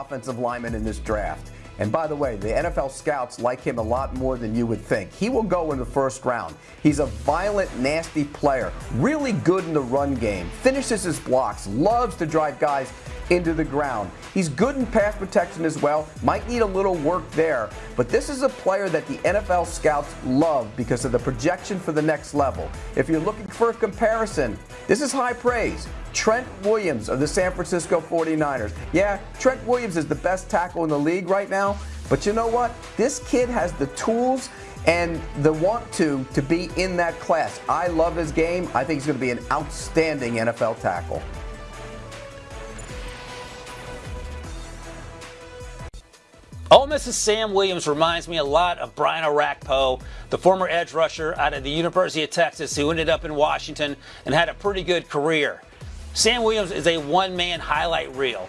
offensive lineman in this draft. And by the way, the NFL scouts like him a lot more than you would think. He will go in the first round. He's a violent, nasty player, really good in the run game, finishes his blocks, loves to drive guys into the ground. He's good in pass protection as well, might need a little work there, but this is a player that the NFL scouts love because of the projection for the next level. If you're looking for a comparison, this is high praise. Trent Williams of the San Francisco 49ers. Yeah, Trent Williams is the best tackle in the league right now, but you know what? This kid has the tools and the want to to be in that class. I love his game. I think he's going to be an outstanding NFL tackle. Ole Miss's Sam Williams reminds me a lot of Brian Orakpo, the former edge rusher out of the University of Texas who ended up in Washington and had a pretty good career. Sam Williams is a one-man highlight reel.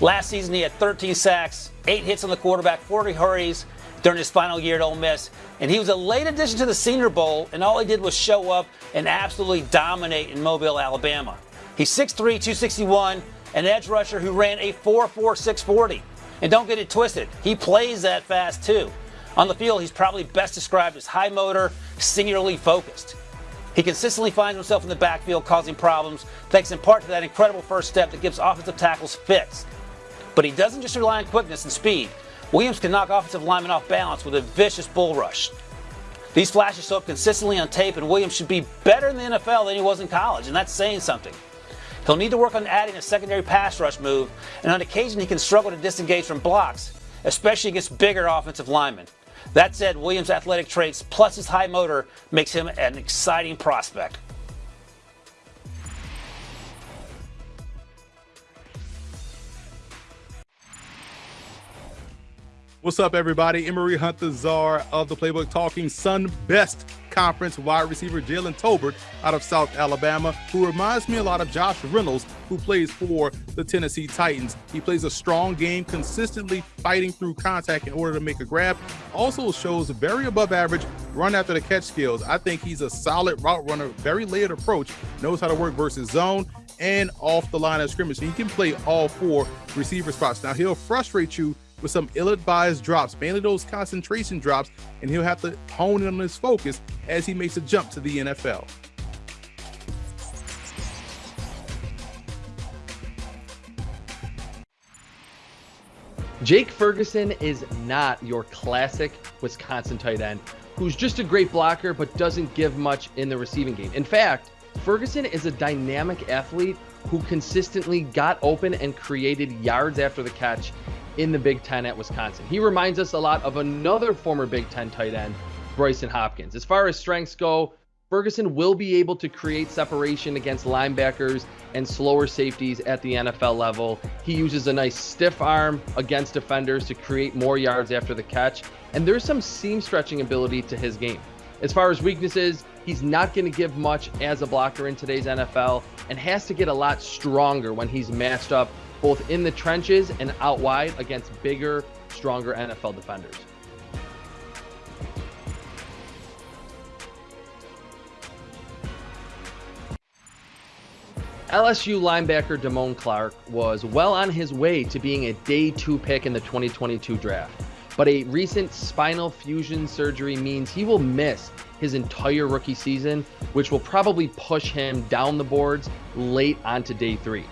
Last season he had 13 sacks, 8 hits on the quarterback, 40 hurries during his final year at Ole Miss, and he was a late addition to the Senior Bowl, and all he did was show up and absolutely dominate in Mobile, Alabama. He's 6'3", 261, an edge rusher who ran a 4'4", 640. And don't get it twisted, he plays that fast too. On the field, he's probably best described as high motor, singularly focused. He consistently finds himself in the backfield causing problems, thanks in part to that incredible first step that gives offensive tackles fits. But he doesn't just rely on quickness and speed. Williams can knock offensive linemen off balance with a vicious bull rush. These flashes show up consistently on tape, and Williams should be better in the NFL than he was in college, and that's saying something. He'll need to work on adding a secondary pass rush move, and on occasion he can struggle to disengage from blocks, especially against bigger offensive linemen. That said, Williams' athletic traits plus his high motor makes him an exciting prospect. What's up, everybody? Emory Hunt, the czar of the playbook, talking Sun Belt Conference wide receiver Jalen Tolbert out of South Alabama, who reminds me a lot of Josh Reynolds, who plays for the Tennessee Titans. He plays a strong game, consistently fighting through contact in order to make a grab. Also shows very above average run after the catch skills. I think he's a solid route runner, very layered approach, knows how to work versus zone and off the line of scrimmage. he can play all four receiver spots. Now he'll frustrate you with some ill-advised drops, mainly those concentration drops, and he'll have to hone in on his focus as he makes a jump to the NFL. Jake Ferguson is not your classic Wisconsin tight end who's just a great blocker but doesn't give much in the receiving game. In fact, Ferguson is a dynamic athlete who consistently got open and created yards after the catch in the Big Ten at Wisconsin. He reminds us a lot of another former Big Ten tight end, Brycen Hopkins. As far as strengths go, Ferguson will be able to create separation against linebackers and slower safeties at the NFL level. He uses a nice stiff arm against defenders to create more yards after the catch, and there's some seam stretching ability to his game. As far as weaknesses, he's not going to give much as a blocker in today's NFL and has to get a lot stronger when he's matched up both in the trenches and out wide against bigger, stronger NFL defenders. LSU linebacker Damone Clark was well on his way to being a day two pick in the 2022 draft, but a recent spinal fusion surgery means he will miss his entire rookie season, which will probably push him down the boards late onto day three.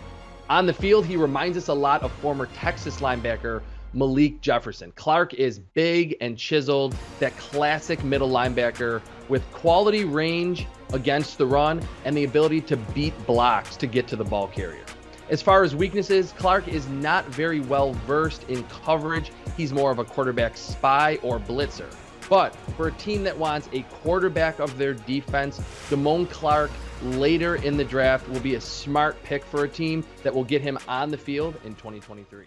On the field, he reminds us a lot of former Texas linebacker Malik Jefferson. Clark is big and chiseled, that classic middle linebacker with quality range against the run and the ability to beat blocks to get to the ball carrier. As far as weaknesses, Clark is not very well versed in coverage. He's more of a quarterback spy or blitzer. But for a team that wants a quarterback of their defense, Damone Clark later in the draft will be a smart pick for a team that will get him on the field in 2023.